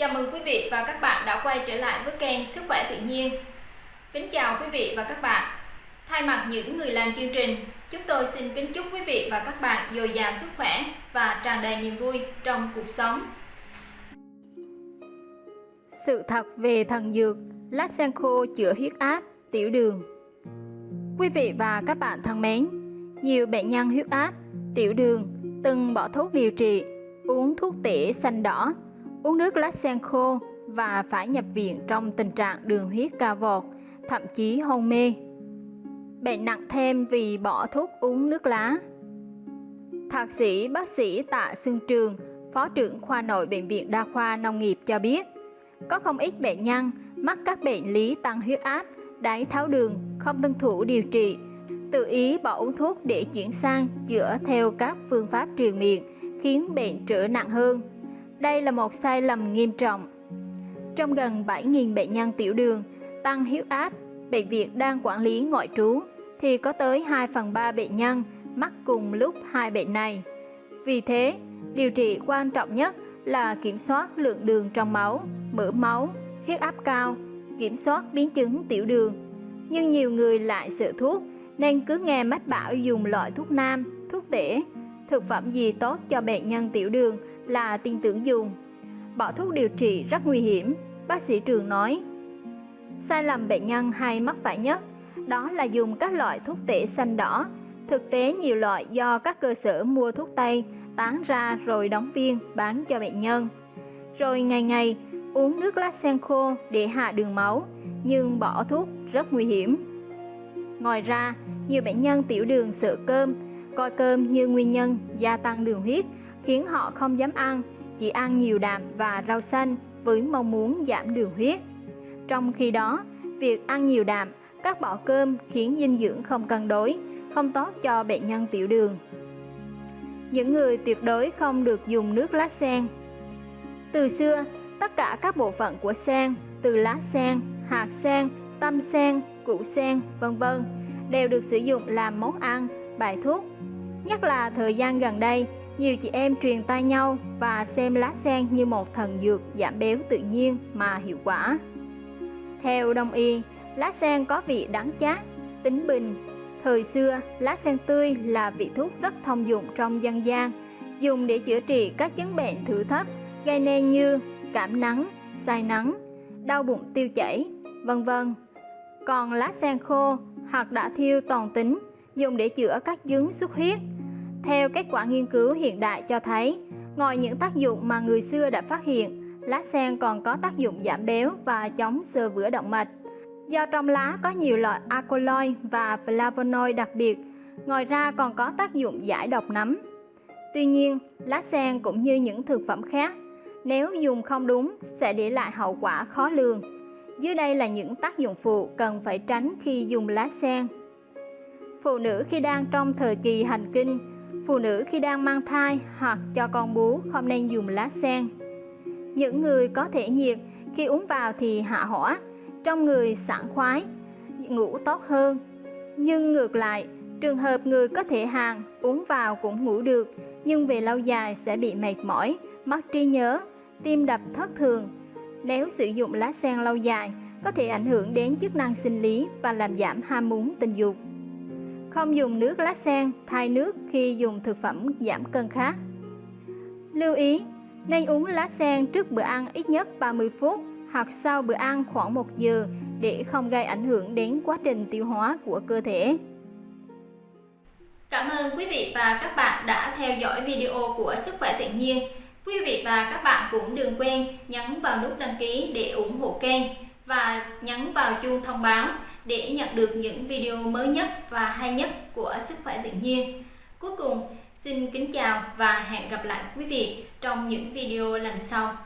Chào mừng quý vị và các bạn đã quay trở lại với kênh Sức khỏe tự nhiên. Kính chào quý vị và các bạn. Thay mặt những người làm chương trình, chúng tôi xin kính chúc quý vị và các bạn dồi dào sức khỏe và tràn đầy niềm vui trong cuộc sống. Sự thật về thần dược lát sen khô chữa huyết áp, tiểu đường. Quý vị và các bạn thân mến, nhiều bệnh nhân huyết áp, tiểu đường từng bỏ thuốc điều trị, uống thuốc tỉa xanh đỏ uống nước lá sen khô và phải nhập viện trong tình trạng đường huyết cao vọt, thậm chí hôn mê. Bệnh nặng thêm vì bỏ thuốc uống nước lá. Thạc sĩ bác sĩ Tạ Xuân Trường, Phó trưởng khoa nội Bệnh viện Đa khoa Nông nghiệp cho biết, có không ít bệnh nhân mắc các bệnh lý tăng huyết áp, đái tháo đường, không tuân thủ điều trị, tự ý bỏ uống thuốc để chuyển sang chữa theo các phương pháp truyền miệng, khiến bệnh trở nặng hơn. Đây là một sai lầm nghiêm trọng. Trong gần 7.000 bệnh nhân tiểu đường, tăng huyết áp, bệnh viện đang quản lý ngoại trú, thì có tới 2 phần 3 bệnh nhân mắc cùng lúc hai bệnh này. Vì thế, điều trị quan trọng nhất là kiểm soát lượng đường trong máu, mỡ máu, huyết áp cao, kiểm soát biến chứng tiểu đường. Nhưng nhiều người lại sợ thuốc nên cứ nghe mách bảo dùng loại thuốc nam, thuốc tể, thực phẩm gì tốt cho bệnh nhân tiểu đường là tin tưởng dùng. Bỏ thuốc điều trị rất nguy hiểm, bác sĩ Trường nói. Sai lầm bệnh nhân hay mắc phải nhất đó là dùng các loại thuốc tể xanh đỏ. Thực tế nhiều loại do các cơ sở mua thuốc tây tán ra rồi đóng viên bán cho bệnh nhân. Rồi ngày ngày uống nước lá sen khô để hạ đường máu, nhưng bỏ thuốc rất nguy hiểm. Ngoài ra, nhiều bệnh nhân tiểu đường sợ cơm, coi cơm như nguyên nhân gia tăng đường huyết khiến họ không dám ăn, chỉ ăn nhiều đạm và rau xanh với mong muốn giảm đường huyết. Trong khi đó, việc ăn nhiều đạm, cắt bỏ cơm khiến dinh dưỡng không cân đối, không tốt cho bệnh nhân tiểu đường. Những người tuyệt đối không được dùng nước lá sen. Từ xưa, tất cả các bộ phận của sen, từ lá sen, hạt sen, tâm sen, củ sen, vân vân, đều được sử dụng làm món ăn, bài thuốc. Nhất là thời gian gần đây, nhiều chị em truyền tay nhau và xem lá sen như một thần dược giảm béo tự nhiên mà hiệu quả. Theo đông y, lá sen có vị đắng chát, tính bình. Thời xưa, lá sen tươi là vị thuốc rất thông dụng trong dân gian, dùng để chữa trị các chứng bệnh thử thấp gây nên như cảm nắng, say nắng, đau bụng tiêu chảy, vân vân. Còn lá sen khô hoặc đã thiêu toàn tính dùng để chữa các chứng xuất huyết, theo kết quả nghiên cứu hiện đại cho thấy, ngoài những tác dụng mà người xưa đã phát hiện, lá sen còn có tác dụng giảm béo và chống sơ vữa động mạch. Do trong lá có nhiều loại alkaloid và flavonoid đặc biệt, ngoài ra còn có tác dụng giải độc nấm. Tuy nhiên, lá sen cũng như những thực phẩm khác, nếu dùng không đúng sẽ để lại hậu quả khó lường. Dưới đây là những tác dụng phụ cần phải tránh khi dùng lá sen. Phụ nữ khi đang trong thời kỳ hành kinh Phụ nữ khi đang mang thai hoặc cho con bú không nên dùng lá sen. Những người có thể nhiệt khi uống vào thì hạ hỏa, trong người sảng khoái, ngủ tốt hơn. Nhưng ngược lại, trường hợp người có thể hàng uống vào cũng ngủ được, nhưng về lâu dài sẽ bị mệt mỏi, mất trí nhớ, tim đập thất thường. Nếu sử dụng lá sen lâu dài, có thể ảnh hưởng đến chức năng sinh lý và làm giảm ham muốn tình dục. Không dùng nước lá sen thay nước khi dùng thực phẩm giảm cân khác. Lưu ý, nên uống lá sen trước bữa ăn ít nhất 30 phút hoặc sau bữa ăn khoảng 1 giờ để không gây ảnh hưởng đến quá trình tiêu hóa của cơ thể. Cảm ơn quý vị và các bạn đã theo dõi video của Sức khỏe tự nhiên. Quý vị và các bạn cũng đừng quên nhấn vào nút đăng ký để ủng hộ kênh và nhấn vào chuông thông báo để nhận được những video mới nhất và hay nhất của Sức khỏe tự nhiên. Cuối cùng, xin kính chào và hẹn gặp lại quý vị trong những video lần sau.